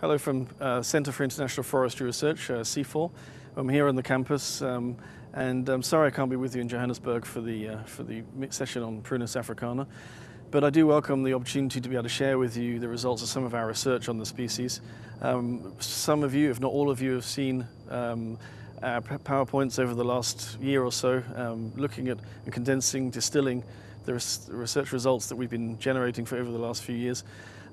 Hello from uh, Centre for International Forestry Research, uh, CIFOR. I'm here on the campus um, and I'm sorry I can't be with you in Johannesburg for the, uh, for the session on Prunus africana, but I do welcome the opportunity to be able to share with you the results of some of our research on the species. Um, some of you, if not all of you, have seen um, our PowerPoints over the last year or so, um, looking at and condensing, distilling the research results that we've been generating for over the last few years.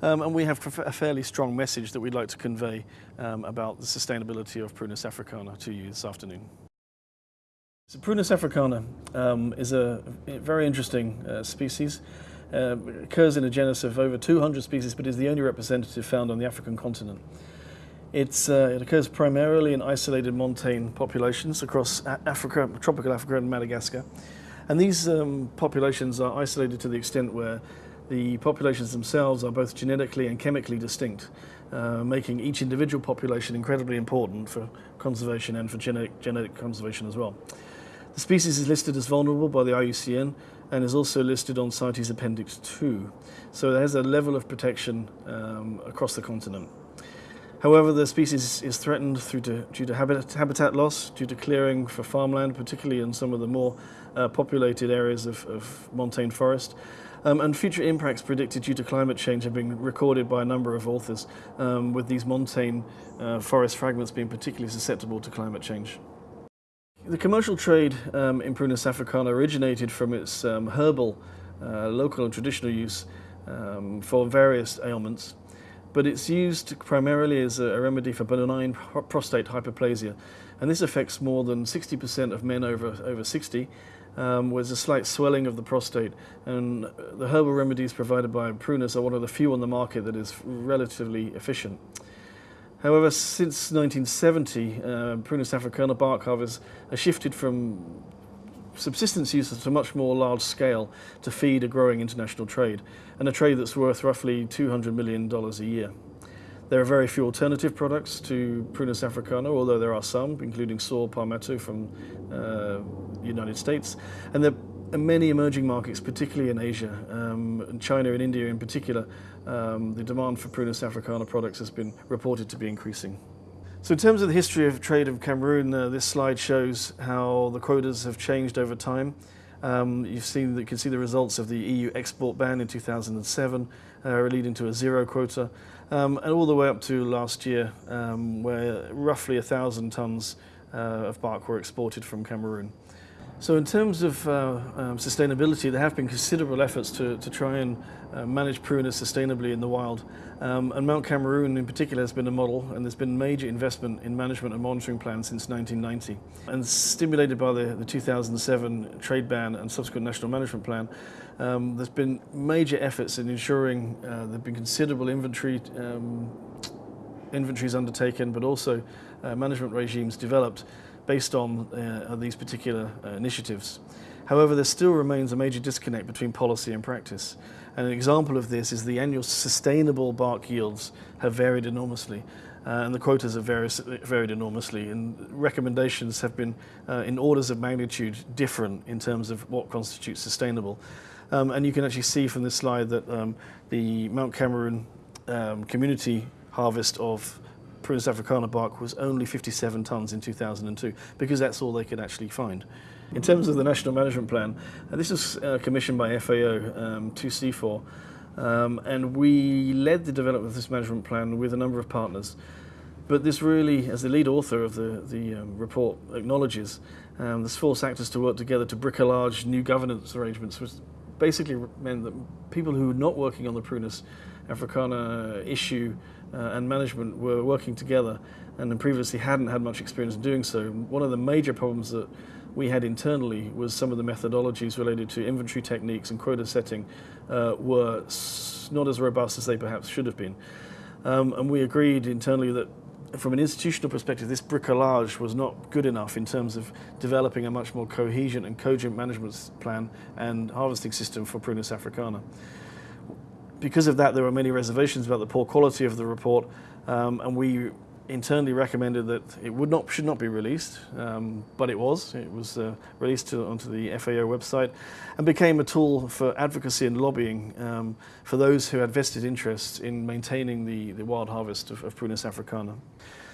Um, and we have a fairly strong message that we'd like to convey um, about the sustainability of Prunus africana to you this afternoon. So Prunus africana um, is a very interesting uh, species. Uh, it occurs in a genus of over 200 species, but is the only representative found on the African continent. Uh, it occurs primarily in isolated montane populations across Africa, tropical Africa and Madagascar. And these um, populations are isolated to the extent where the populations themselves are both genetically and chemically distinct, uh, making each individual population incredibly important for conservation and for genetic, genetic conservation as well. The species is listed as vulnerable by the IUCN and is also listed on CITES Appendix 2, so it has a level of protection um, across the continent. However, the species is threatened to, due to habitat, habitat, loss, due to clearing for farmland, particularly in some of the more uh, populated areas of, of montane forest, um, and future impacts predicted due to climate change have been recorded by a number of authors, um, with these montane uh, forest fragments being particularly susceptible to climate change. The commercial trade um, in Prunus africana originated from its um, herbal, uh, local and traditional use um, for various ailments, but it's used primarily as a remedy for benign prostate hyperplasia, and this affects more than 60% of men over, over 60 um, was a slight swelling of the prostate. And the herbal remedies provided by Prunus are one of the few on the market that is relatively efficient. However, since 1970, uh, Prunus africana bark harvest has shifted from subsistence use to much more large scale to feed a growing international trade, and a trade that's worth roughly $200 million a year. There are very few alternative products to Prunus africana, although there are some, including saw palmetto from uh, United States. And there are many emerging markets, particularly in Asia, um, China and India in particular. Um, the demand for Prunus africana products has been reported to be increasing. So in terms of the history of trade of Cameroon, uh, this slide shows how the quotas have changed over time. Um, you've seen, you can see the results of the EU export ban in 2007, uh, leading to a zero quota um, and all the way up to last year, um, where roughly a thousand tons uh, of bark were exported from Cameroon. So in terms of uh, um, sustainability, there have been considerable efforts to, to try and uh, manage prunus sustainably in the wild. Um, and Mount Cameroon in particular has been a model and there's been major investment in management and monitoring plans since 1990. And stimulated by the, the 2007 trade ban and subsequent national management plan, um, there's been major efforts in ensuring uh, there have been considerable inventory um, inventories undertaken, but also uh, management regimes developed based on uh, these particular uh, initiatives. However, there still remains a major disconnect between policy and practice. And an example of this is the annual sustainable bark yields have varied enormously. Uh, and the quotas have varied, varied enormously and recommendations have been uh, in orders of magnitude different in terms of what constitutes sustainable. Um, and you can actually see from this slide that um, the Mount Cameroon um, community harvest of Prunus africana bark was only 57 tonnes in 2002 because that's all they could actually find. In terms of the National Management Plan, uh, this was uh, commissioned by FAO um, to CIFOR um, and we led the development of this management plan with a number of partners. But this really, as the lead author of the, the um, report acknowledges, um, this forced actors to work together to bricolage new governance arrangements, basically meant that people who were not working on the Prunus africana issue uh, and management were working together and previously hadn't had much experience in doing so. One of the major problems that we had internally was some of the methodologies related to inventory techniques and quota setting uh, were not as robust as they perhaps should have been. Um, and we agreed internally that from an institutional perspective, this bricolage was not good enough in terms of developing a much more cohesion and cogent management plan and harvesting system for Prunus africana. Because of that, there were many reservations about the poor quality of the report, um, and we internally recommended that it would not should not be released, um, but it was. It was uh, released to, onto the FAO website and became a tool for advocacy and lobbying um, for those who had vested interests in maintaining the, the wild harvest of, of Prunus africana.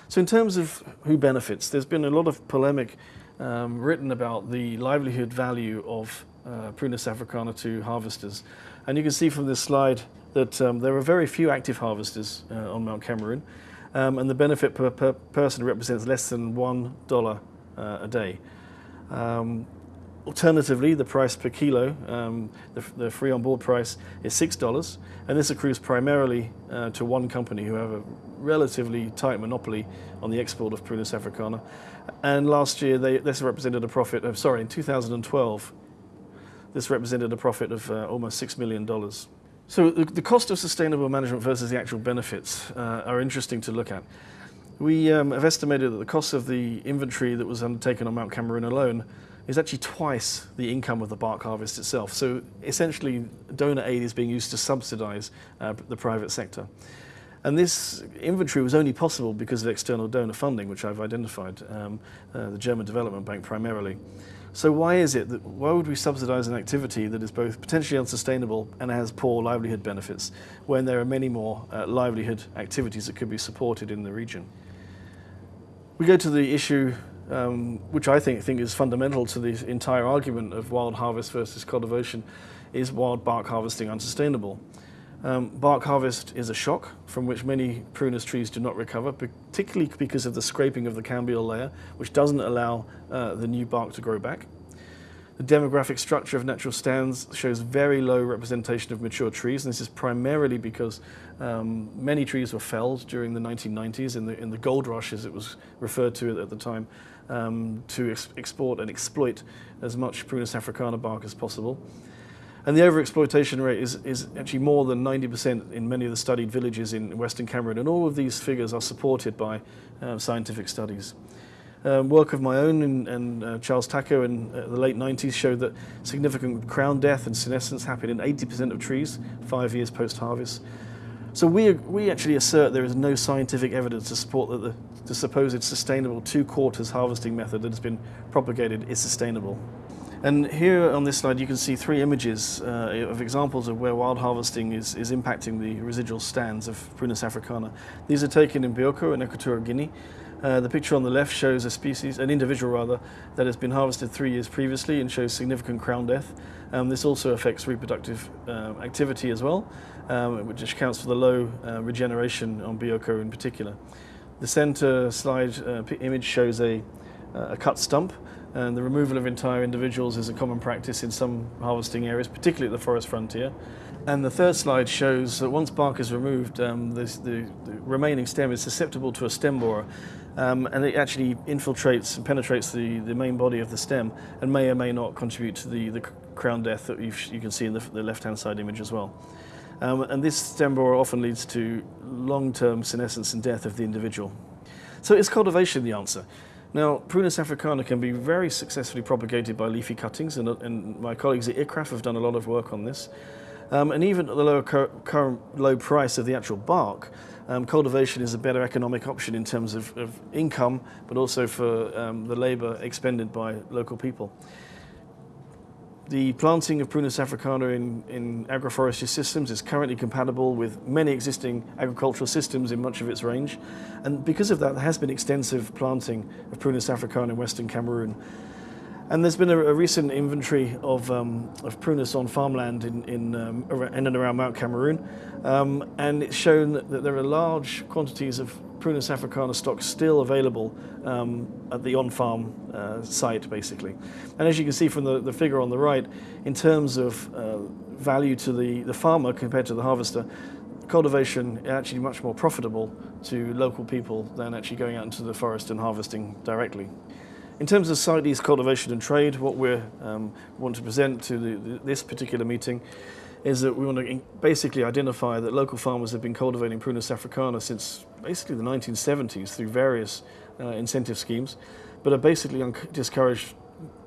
So in terms of who benefits, there's been a lot of polemic um, written about the livelihood value of uh, Prunus africana to harvesters. And you can see from this slide that um, there are very few active harvesters uh, on Mount Cameroon um, and the benefit per, per, person represents less than $1 uh, a day. Um, alternatively, the price per kilo, um, the, the, free on board price is $6 and this accrues primarily uh, to one company who have a relatively tight monopoly on the export of Prunus africana. And last year they, this represented a profit of, sorry, in 2012, this represented a profit of uh, almost $6 million. So the, cost of sustainable management versus the actual benefits uh, are interesting to look at. We um, have estimated that the cost of the inventory that was undertaken on Mount Cameroon alone is actually twice the income of the bark harvest itself. So essentially donor aid is being used to subsidize uh, the private sector. And this inventory was only possible because of external donor funding, which I've identified, um, uh, the German Development Bank primarily. So why is it that, why would we subsidize an activity that is both potentially unsustainable and has poor livelihood benefits when there are many more uh, livelihood activities that could be supported in the region? We go to the issue um, which I think, think is fundamental to the entire argument of wild harvest versus cultivation, is wild bark harvesting unsustainable? Um, bark harvest is a shock from which many prunus trees do not recover, particularly because of the scraping of the cambial layer, which doesn't allow uh, the new bark to grow back. The demographic structure of natural stands shows very low representation of mature trees, and this is primarily because um, many trees were felled during the 1990s in the, in the gold rush, as it was referred to at the time, um, to ex export and exploit as much Prunus africana bark as possible. And the overexploitation rate is, is actually more than 90% in many of the studied villages in Western Cameroon, and all of these figures are supported by uh, scientific studies. Um, work of my own and, and uh, Charles Tako in uh, the late 90s showed that significant crown death and senescence happened in 80% of trees five years post-harvest. So we, we actually assert there is no scientific evidence to support that the, the supposed sustainable two quarters harvesting method that has been propagated is sustainable. And here on this slide you can see three images uh, of examples of where wild harvesting is, is impacting the residual stands of Prunus africana. These are taken in Bioko in Equatorial Guinea. Uh, the picture on the left shows a species, an individual rather, that has been harvested three years previously and shows significant crown death. Um, this also affects reproductive uh, activity as well, um, which accounts for the low uh, regeneration on Bioko in particular. The center slide uh, image shows a, a cut stump and the removal of entire individuals is a common practice in some harvesting areas, particularly at the forest frontier. And the third slide shows that once bark is removed, um, the, the, remaining stem is susceptible to a stem borer, um, and it actually infiltrates and penetrates the, the main body of the stem and may or may not contribute to the, the crown death that you can see in the, the left-hand side image as well. Um, and this stem borer often leads to long-term senescence and death of the individual. So is cultivation the answer? Now, Prunus africana can be very successfully propagated by leafy cuttings, and, and my colleagues at ICRAF have done a lot of work on this. Um, and even at the lower current low price of the actual bark, um, cultivation is a better economic option in terms of, of income, but also for um, the labour expended by local people. The planting of Prunus africana in, in agroforestry systems is currently compatible with many existing agricultural systems in much of its range. And because of that, there has been extensive planting of Prunus africana in Western Cameroon. And there's been a, a recent inventory of, um, of prunus on farmland in, in, um, in and around Mount Cameroon. Um, and it's shown that, that, there are large quantities of Prunus africana stock still available um, at the on-farm uh, site, basically. And as you can see from the, the figure on the right, in terms of uh, value to the, the farmer compared to the harvester, cultivation is actually much more profitable to local people than actually going out into the forest and harvesting directly. In terms of CITES cultivation and trade, what we um, want to present to the, this particular meeting is that we want to basically identify that local farmers have been cultivating Prunus africana since basically the 1970s through various uh, incentive schemes, but are basically discouraged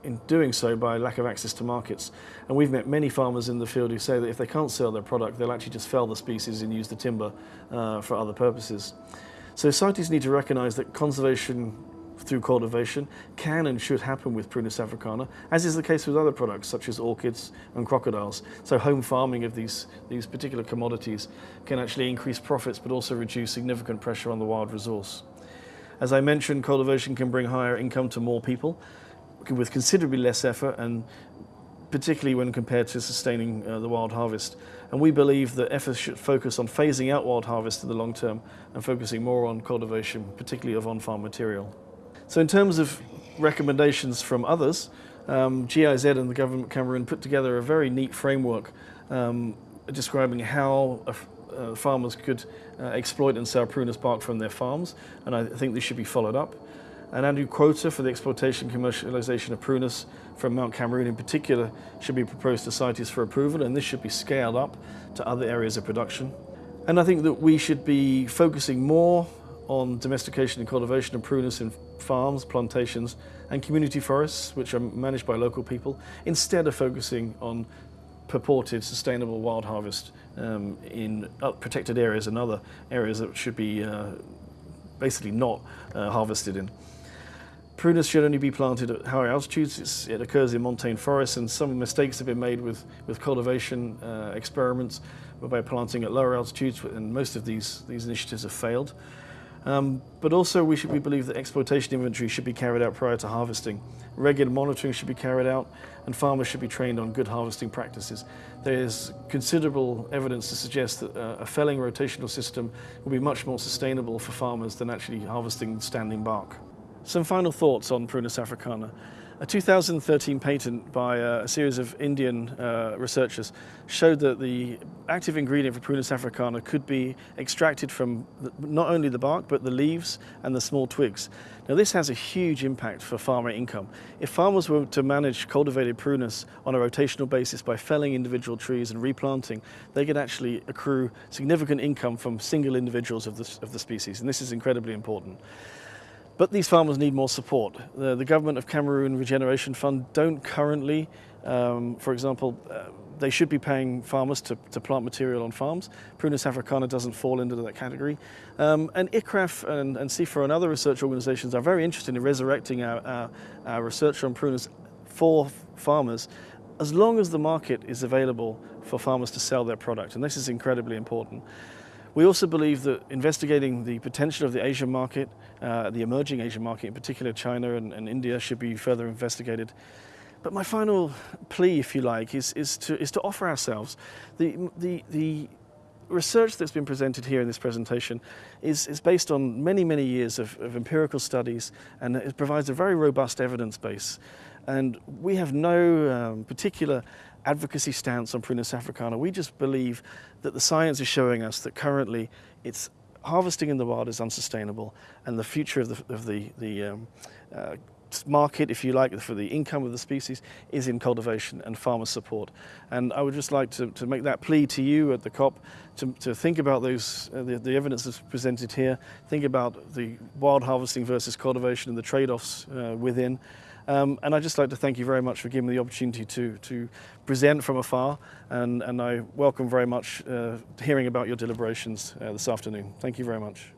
in doing so by lack of access to markets. And we've met many farmers in the field who say that if they can't sell their product, they'll actually just fell the species and use the timber uh, for other purposes. So CITES need to recognise that conservation through cultivation can and should happen with Prunus africana, as is the case with other products such as orchids and crocodiles. So home farming of these, these particular commodities can actually increase profits but also reduce significant pressure on the wild resource. As I mentioned, cultivation can bring higher income to more people with considerably less effort and particularly when compared to sustaining uh, the wild harvest. And we believe that efforts should focus on phasing out wild harvest in the long term and focusing more on cultivation, particularly of on-farm material. So in terms of recommendations from others, um, GIZ and the government of Cameroon put together a very neat framework um, describing how uh, farmers could uh, exploit and sell prunus bark from their farms, and I think this should be followed up. An annual quota for the exploitation and commercialization of prunus from Mount Cameroon in particular should be proposed to CITES for approval, and this should be scaled up to other areas of production. And I think that we should be focusing more on domestication and cultivation of prunus in farms, plantations and community forests which are managed by local people instead of focusing on purported sustainable wild harvest um, in protected areas and other areas that should be uh, basically not uh, harvested in. Prunus should only be planted at higher altitudes. It's, it occurs in montane forests and some mistakes have been made with, with cultivation uh, experiments by planting at lower altitudes and most of these, these initiatives have failed. Um, but also we, should, believe that exploitation inventory should be carried out prior to harvesting. Regular monitoring should be carried out and farmers should be trained on good harvesting practices. There is considerable evidence to suggest that uh, a felling rotational system will be much more sustainable for farmers than actually harvesting standing bark. Some final thoughts on Prunus africana. A 2013 patent by a series of Indian uh, researchers showed that the active ingredient for Prunus africana could be extracted from not only the bark but the leaves and the small twigs. Now this has a huge impact for farmer income. If farmers were to manage cultivated prunus on a rotational basis by felling individual trees and replanting, they could actually accrue significant income from single individuals of the, of the species and this is incredibly important. But these farmers need more support. The, the Government of Cameroon Regeneration Fund don't currently, um, for example, uh, they should be paying farmers to, to, plant material on farms. Prunus africana doesn't fall into that category. Um, and ICRAF and, and CIFOR and other research organizations are very interested in resurrecting our, our, our research on prunus for farmers as long as the market is available for farmers to sell their product. And this is incredibly important. We also believe that investigating the potential of the Asian market, uh, the emerging Asian market, in particular China and, and, India, should be further investigated. But my final plea, if you like, is, is, to, is to offer ourselves. The, the, the research that's been presented here in this presentation is, is based on many, many years of, of empirical studies and it provides a very robust evidence base. And we have no um, particular advocacy stance on Prunus africana. We just believe that the science is showing us that currently it's harvesting in the wild is unsustainable and the future of the, of the, the um, uh, market, if you like, for the income of the species is in cultivation and farmer support. And I would just like to, to make that plea to you at the COP to, to think about those, uh, the, the, evidence that's presented here, think about the wild harvesting versus cultivation and the trade-offs uh, within. Um, and I'd just like to thank you very much for giving me the opportunity to, to present from afar and, and I welcome very much uh, hearing about your deliberations uh, this afternoon. Thank you very much.